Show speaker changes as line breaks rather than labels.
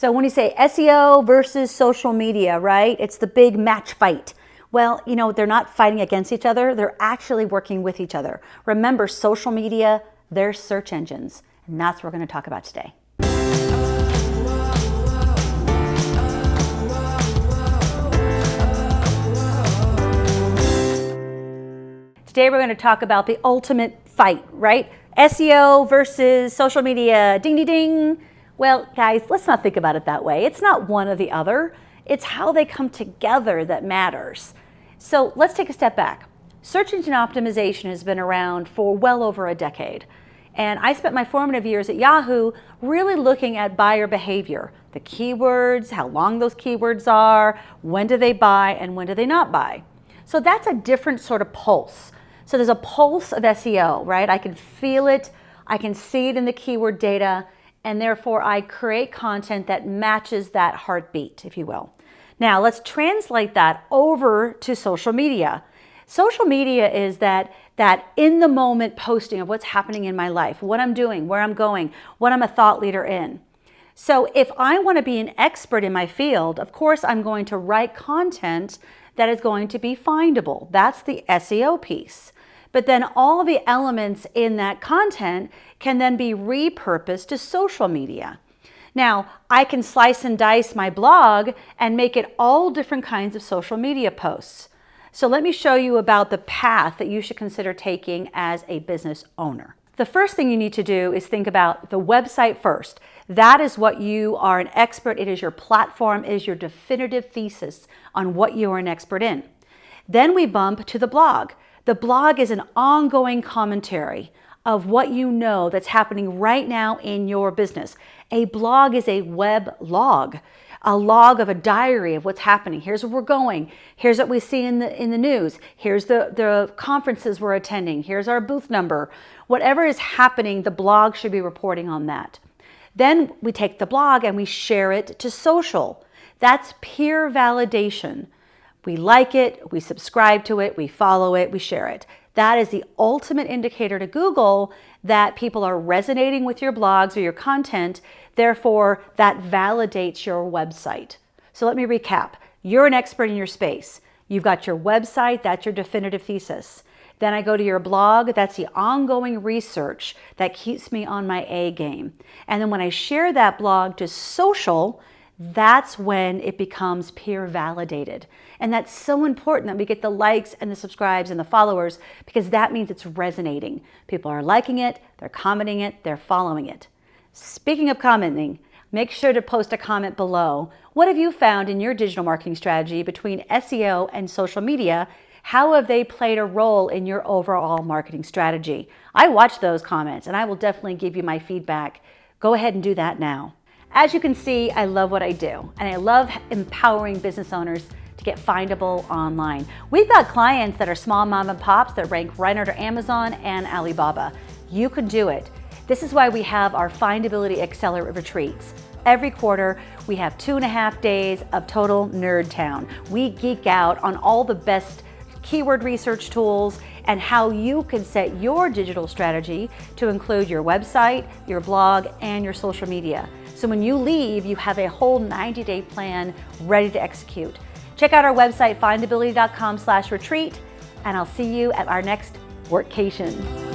So when you say SEO versus social media, right? It's the big match fight. Well, you know, they're not fighting against each other. They're actually working with each other. Remember, social media, they're search engines. And that's what we're going to talk about today. Today we're going to talk about the ultimate fight, right? SEO versus social media. Ding, ding, ding. Well, guys, let's not think about it that way. It's not one or the other. It's how they come together that matters. So let's take a step back. Search engine optimization has been around for well over a decade. And I spent my formative years at Yahoo really looking at buyer behavior, the keywords, how long those keywords are, when do they buy, and when do they not buy. So that's a different sort of pulse. So there's a pulse of SEO, right? I can feel it, I can see it in the keyword data, and therefore I create content that matches that heartbeat, if you will. Now let's translate that over to social media. Social media is that, that in the moment posting of what's happening in my life, what I'm doing, where I'm going, what I'm a thought leader in. So if I want to be an expert in my field, of course I'm going to write content that is going to be findable. That's the SEO piece. But then all the elements in that content can then be repurposed to social media. Now, I can slice and dice my blog and make it all different kinds of social media posts. So let me show you about the path that you should consider taking as a business owner. The first thing you need to do is think about the website first. That is what you are an expert. It is your platform, it is your definitive thesis on what you are an expert in. Then we bump to the blog. The blog is an ongoing commentary of what you know that's happening right now in your business. A blog is a web log, a log of a diary of what's happening. Here's where we're going. Here's what we see in the, in the news. Here's the, the conferences we're attending. Here's our booth number. Whatever is happening, the blog should be reporting on that. Then we take the blog and we share it to social. That's peer validation. We like it, we subscribe to it, we follow it, we share it. That is the ultimate indicator to Google that people are resonating with your blogs or your content. Therefore, that validates your website. So let me recap. You're an expert in your space. You've got your website, that's your definitive thesis. Then I go to your blog, that's the ongoing research that keeps me on my A game. And then when I share that blog to social, that's when it becomes peer validated. And that's so important that we get the likes and the subscribes and the followers because that means it's resonating. People are liking it, they're commenting it, they're following it. Speaking of commenting, make sure to post a comment below. What have you found in your digital marketing strategy between SEO and social media? How have they played a role in your overall marketing strategy? I watch those comments and I will definitely give you my feedback. Go ahead and do that now. As you can see, I love what I do, and I love empowering business owners to get findable online. We've got clients that are small mom and pops that rank right under Amazon and Alibaba. You can do it. This is why we have our Findability Accelerate retreats. Every quarter, we have two and a half days of total nerd town. We geek out on all the best keyword research tools and how you can set your digital strategy to include your website, your blog, and your social media. So when you leave, you have a whole 90-day plan ready to execute. Check out our website, findability.com slash retreat, and I'll see you at our next workcation.